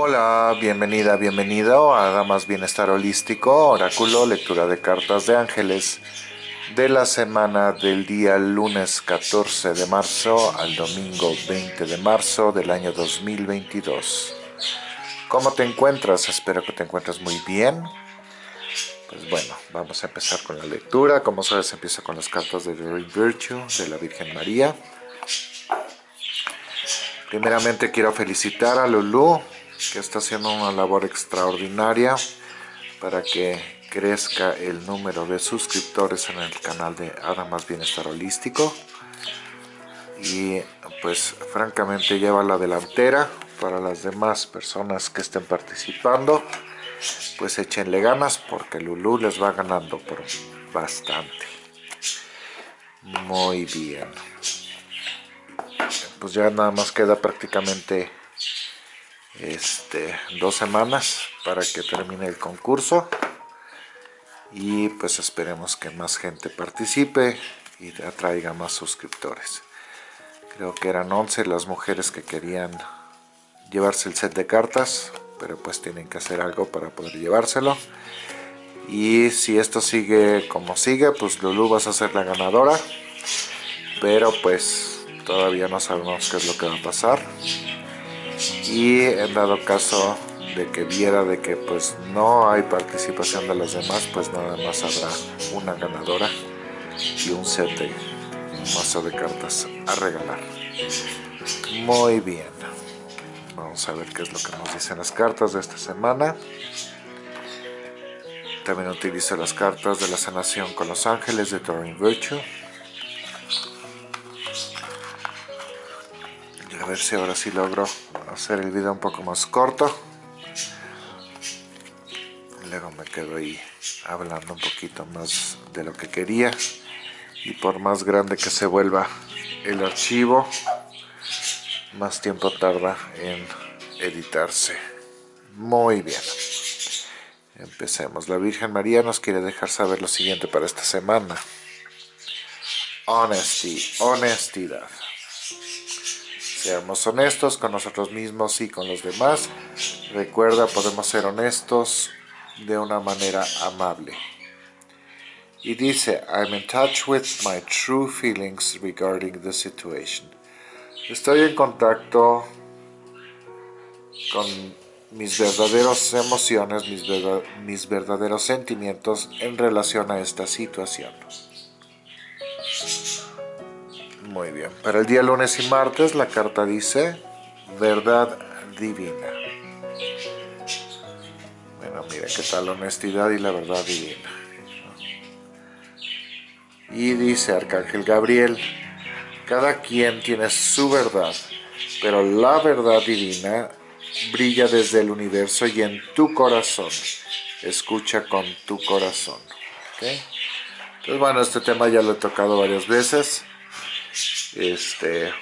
Hola, bienvenida, bienvenido a Damas Bienestar Holístico, Oráculo, lectura de cartas de ángeles de la semana del día lunes 14 de marzo al domingo 20 de marzo del año 2022. ¿Cómo te encuentras? Espero que te encuentres muy bien. Pues bueno, vamos a empezar con la lectura. Como sabes, empiezo con las cartas de The Virtue de la Virgen María. Primeramente quiero felicitar a Lulu, que está haciendo una labor extraordinaria para que crezca el número de suscriptores en el canal de Adamas Bienestar Holístico. Y pues francamente lleva la delantera para las demás personas que estén participando. Pues échenle ganas porque Lulu les va ganando por bastante. Muy bien pues ya nada más queda prácticamente este, dos semanas para que termine el concurso. Y pues esperemos que más gente participe y atraiga más suscriptores. Creo que eran 11 las mujeres que querían llevarse el set de cartas pero pues tienen que hacer algo para poder llevárselo. Y si esto sigue como sigue pues Lulu vas a ser la ganadora. Pero pues todavía no sabemos qué es lo que va a pasar y en dado caso de que viera de que pues no hay participación de los demás pues nada más habrá una ganadora y un set de mazo de cartas a regalar. Muy bien. Vamos a ver qué es lo que nos dicen las cartas de esta semana. También utilizo las cartas de la sanación con los ángeles de Turing Virtue a ver si ahora sí logro hacer el video un poco más corto. Luego me quedo ahí hablando un poquito más de lo que quería. Y por más grande que se vuelva el archivo más tiempo tarda en editarse. Muy bien. Empecemos. La Virgen María nos quiere dejar saber lo siguiente para esta semana. Honesty, honestidad Seamos honestos con nosotros mismos y con los demás. Recuerda, podemos ser honestos de una manera amable. Y dice, I'm in touch with my true feelings regarding the situation. Estoy en contacto con mis verdaderas emociones, mis, verdaderos sentimientos en relación a esta situación. Muy bien. Para el día lunes y martes la carta dice verdad divina. Bueno, mira qué tal la honestidad y la verdad divina. Y dice Arcángel Gabriel, cada quien tiene su verdad, pero la verdad divina brilla desde el universo y en tu corazón. Escucha con tu corazón. Entonces, bueno, este tema ya lo he tocado varias veces este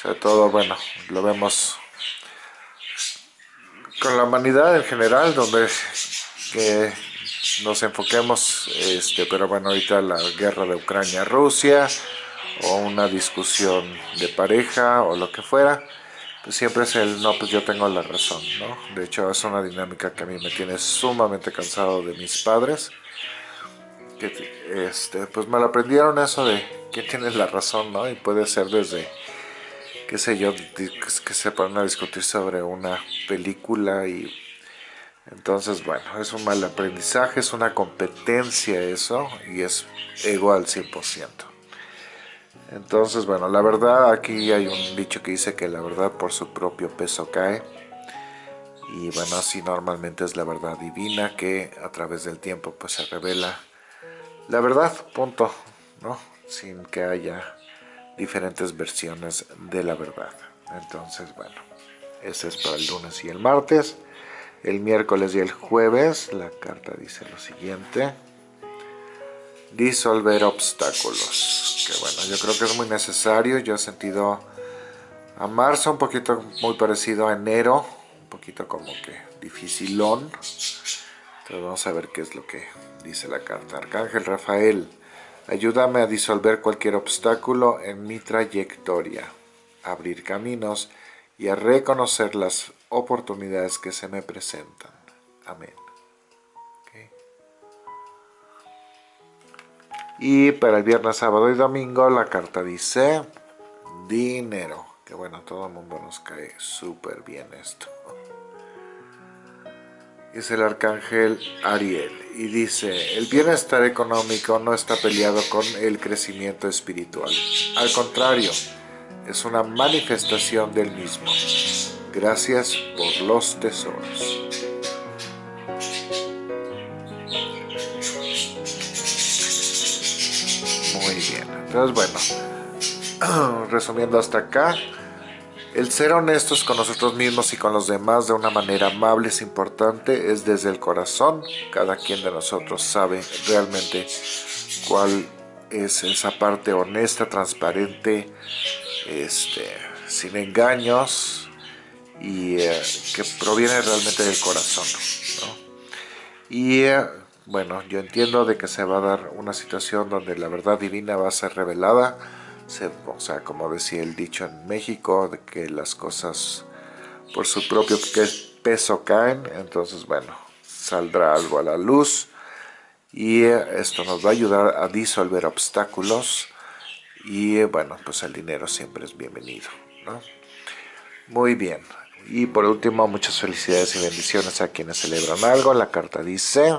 sobre todo bueno lo vemos con la humanidad en general donde que nos enfoquemos este pero bueno ahorita la guerra de Ucrania Rusia o una discusión de pareja o lo que fuera pues siempre es el no pues yo tengo la razón no de hecho es una dinámica que a mí me tiene sumamente cansado de mis padres que este pues me lo aprendieron eso de quién tiene la razón, ¿no? Y puede ser desde, qué sé yo, que se ponen a discutir sobre una película y entonces, bueno, es un mal aprendizaje, es una competencia eso y es ego al 100%. Entonces, bueno, la verdad, aquí hay un dicho que dice que la verdad por su propio peso cae. Y bueno, así normalmente es la verdad divina que a través del tiempo pues se revela la verdad, punto, ¿no? sin que haya diferentes versiones de la verdad. Entonces, bueno, ese es para el lunes y el martes. El miércoles y el jueves, la carta dice lo siguiente. Disolver obstáculos. Que bueno, yo creo que es muy necesario. Yo he sentido a marzo un poquito muy parecido a enero. Un poquito como que dificilón. Entonces vamos a ver qué es lo que dice la carta. Arcángel Rafael Ayúdame a disolver cualquier obstáculo en mi trayectoria, abrir caminos y a reconocer las oportunidades que se me presentan. Amén. Y para el viernes, sábado y domingo la carta dice dinero. Que bueno, todo el mundo nos cae súper bien esto. Es el arcángel Ariel y dice, el bienestar económico no está peleado con el crecimiento espiritual. Al contrario, es una manifestación del mismo. Gracias por los tesoros. Muy bien, entonces bueno, resumiendo hasta acá, el ser honestos con nosotros mismos y con los demás de una manera amable es importante, es desde el corazón. Cada quien de nosotros sabe realmente cuál es esa parte honesta, transparente, este, sin engaños y eh, que proviene realmente del corazón. Y eh, bueno, yo entiendo de que se va a dar una situación donde la verdad divina va a ser revelada, o sea, como decía el dicho en México, de que las cosas por su propio peso caen, entonces bueno, saldrá algo a la luz y esto nos va a ayudar a disolver obstáculos y bueno, pues el dinero siempre es bienvenido, ¿no? Muy bien, y por último, muchas felicidades y bendiciones a quienes celebran algo. La carta dice,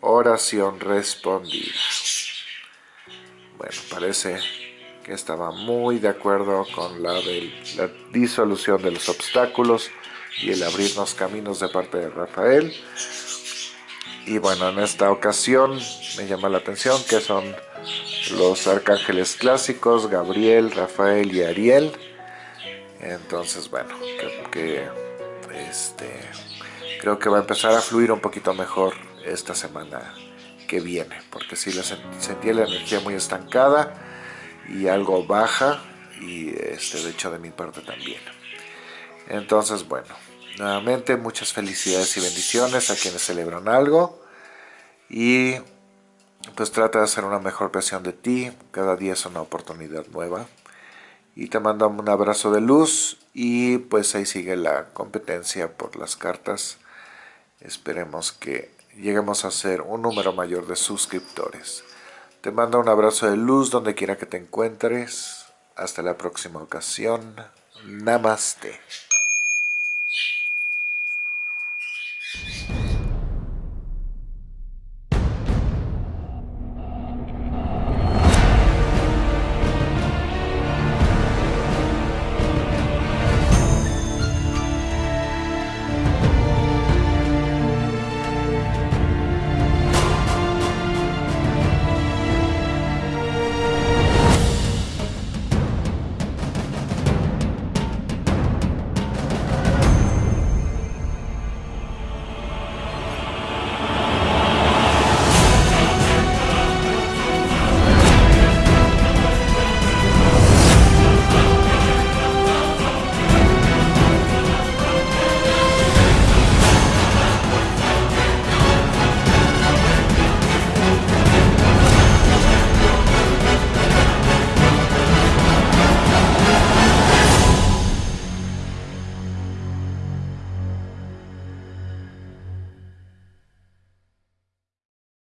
oración respondida. Bueno, parece que estaba muy de acuerdo con la, la disolución de los obstáculos y el abrirnos caminos de parte de Rafael. Y bueno, en esta ocasión me llama la atención que son los arcángeles clásicos, Gabriel, Rafael y Ariel. Entonces, bueno, que, este, creo que va a empezar a fluir un poquito mejor esta semana que viene, porque si la sentí la energía muy estancada y algo baja, y este, de hecho de mi parte también. Entonces, bueno, nuevamente muchas felicidades y bendiciones a quienes celebran algo, y pues trata de hacer una mejor versión de ti, cada día es una oportunidad nueva, y te mando un abrazo de luz, y pues ahí sigue la competencia por las cartas, esperemos que lleguemos a ser un número mayor de suscriptores. Te mando un abrazo de luz donde quiera que te encuentres. Hasta la próxima ocasión. Namaste.